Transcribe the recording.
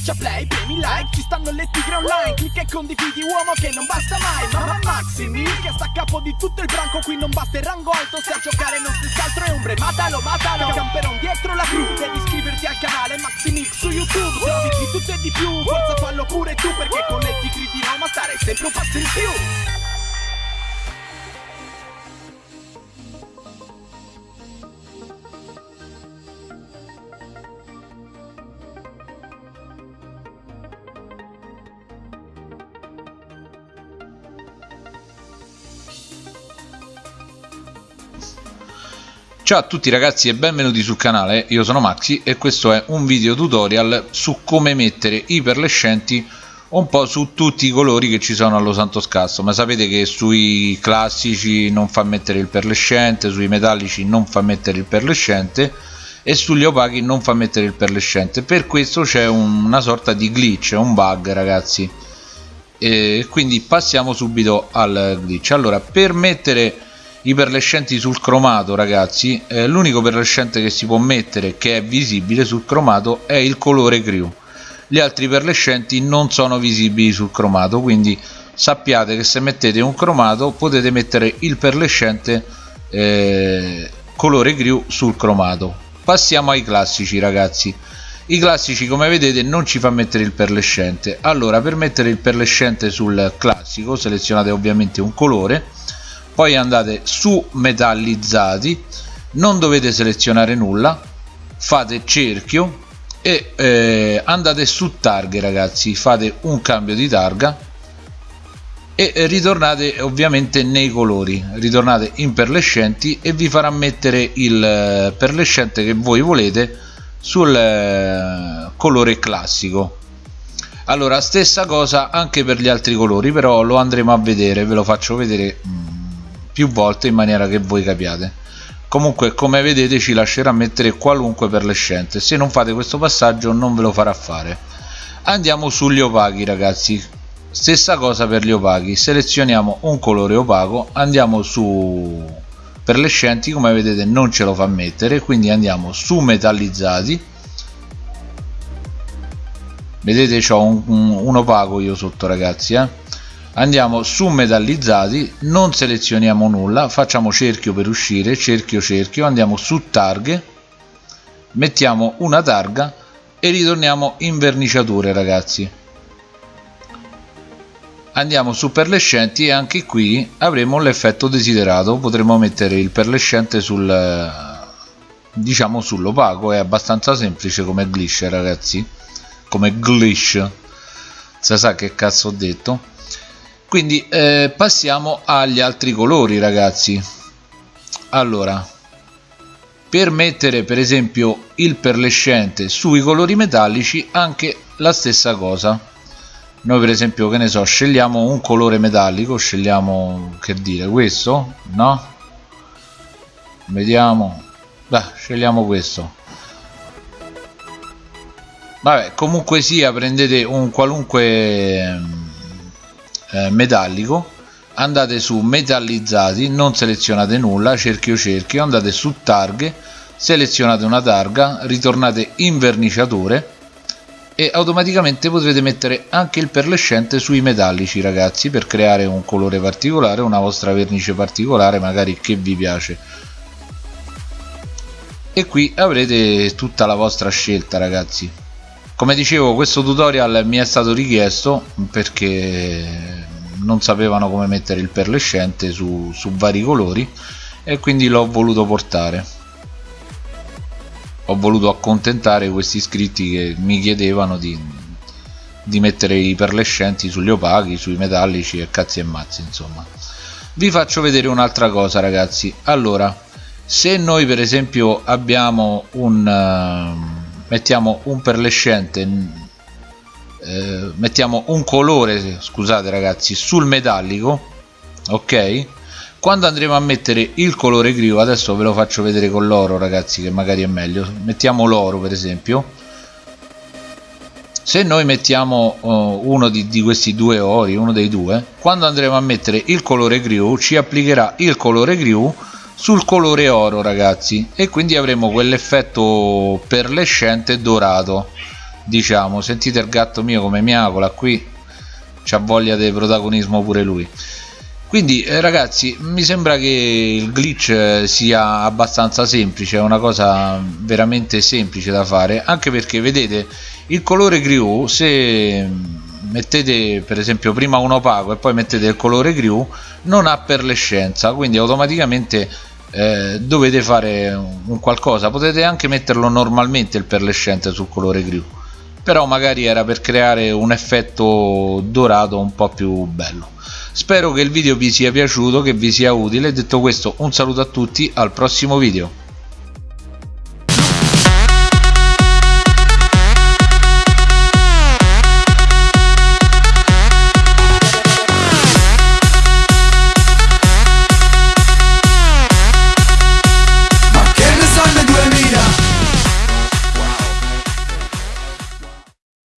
Schiaccia play, premi like, ci stanno le tigre online Clicca e condividi uomo che non basta mai Mamma Maximi, che sta a capo di tutto il branco Qui non basta il rango alto, se a giocare non stessi altro è ombre Matalo, matalo, camperon dietro la crew Devi iscriverti al canale Maximix su YouTube Se di tutto e di più, forza fallo pure tu Perché con le tigre di Roma stare sempre un passo in più Ciao a tutti ragazzi e benvenuti sul canale, io sono Maxi e questo è un video tutorial su come mettere i perlescenti un po' su tutti i colori che ci sono allo Santo Scasso. Ma sapete che sui classici non fa mettere il perlescente, sui metallici non fa mettere il perlescente e sugli opachi non fa mettere il perlescente per questo c'è un, una sorta di glitch, un bug ragazzi. E quindi passiamo subito al glitch. Allora per mettere i perlescenti sul cromato ragazzi. Eh, l'unico perlescente che si può mettere che è visibile sul cromato è il colore crew gli altri perlescenti non sono visibili sul cromato quindi sappiate che se mettete un cromato potete mettere il perlescente eh, colore crew sul cromato. Passiamo ai classici ragazzi. I classici come vedete non ci fa mettere il perlescente. Allora per mettere il perlescente sul classico selezionate ovviamente un colore poi andate su metallizzati non dovete selezionare nulla fate cerchio e eh, andate su targhe ragazzi fate un cambio di targa e ritornate ovviamente nei colori. Ritornate in perlescenti e vi farà mettere il eh, perlescente che voi volete sul eh, colore classico. Allora stessa cosa anche per gli altri colori però lo andremo a vedere ve lo faccio vedere mm, più volte in maniera che voi capiate. Comunque come vedete ci lascerà mettere qualunque perlescente se non fate questo passaggio non ve lo farà fare. Andiamo sugli opachi ragazzi. Stessa cosa per gli opachi. Selezioniamo un colore opaco. Andiamo su perlescenti come vedete non ce lo fa mettere. Quindi andiamo su metallizzati. Vedete ho un, un, un opaco io sotto ragazzi eh? Andiamo su metallizzati non selezioniamo nulla facciamo cerchio per uscire cerchio cerchio andiamo su targhe mettiamo una targa e ritorniamo in verniciature ragazzi. Andiamo su perlescenti e anche qui avremo l'effetto desiderato potremo mettere il perlescente sul diciamo sull'opaco è abbastanza semplice come glitch ragazzi come glitch si sa che cazzo ho detto quindi eh, passiamo agli altri colori ragazzi. Allora per mettere per esempio il perlescente sui colori metallici anche la stessa cosa. Noi per esempio che ne so scegliamo un colore metallico scegliamo che dire questo no? Vediamo. Beh, scegliamo questo. Vabbè comunque sia prendete un qualunque eh, metallico andate su metallizzati non selezionate nulla cerchio cerchio andate su targhe selezionate una targa ritornate in verniciatore e automaticamente potrete mettere anche il perlescente sui metallici ragazzi per creare un colore particolare una vostra vernice particolare magari che vi piace. E qui avrete tutta la vostra scelta ragazzi. Come dicevo questo tutorial mi è stato richiesto perché non sapevano come mettere il perlescente su, su vari colori e quindi l'ho voluto portare. Ho voluto accontentare questi iscritti che mi chiedevano di, di mettere i perlescenti sugli opachi, sui metallici e cazzi e mazzi insomma. Vi faccio vedere un'altra cosa ragazzi. Allora se noi per esempio abbiamo un mettiamo un perlescente eh, mettiamo un colore scusate ragazzi sul metallico ok? Quando andremo a mettere il colore grigo adesso ve lo faccio vedere con l'oro ragazzi che magari è meglio. Mettiamo l'oro per esempio. Se noi mettiamo uh, uno di, di, questi due ori uno dei due quando andremo a mettere il colore griu ci applicherà il colore griu sul colore oro ragazzi. E quindi avremo quell'effetto perlescente dorato diciamo sentite il gatto mio come miagola qui c'ha voglia di protagonismo pure lui. Quindi eh, ragazzi mi sembra che il glitch sia abbastanza semplice è una cosa veramente semplice da fare anche perché vedete il colore grew se mettete per esempio prima un opaco e poi mettete il colore grew non ha perlescenza quindi automaticamente eh, dovete fare un qualcosa. Potete anche metterlo normalmente il perlescente sul colore grew però magari era per creare un effetto dorato un po' più bello. Spero che il video vi sia piaciuto che vi sia utile. Detto questo un saluto a tutti al prossimo video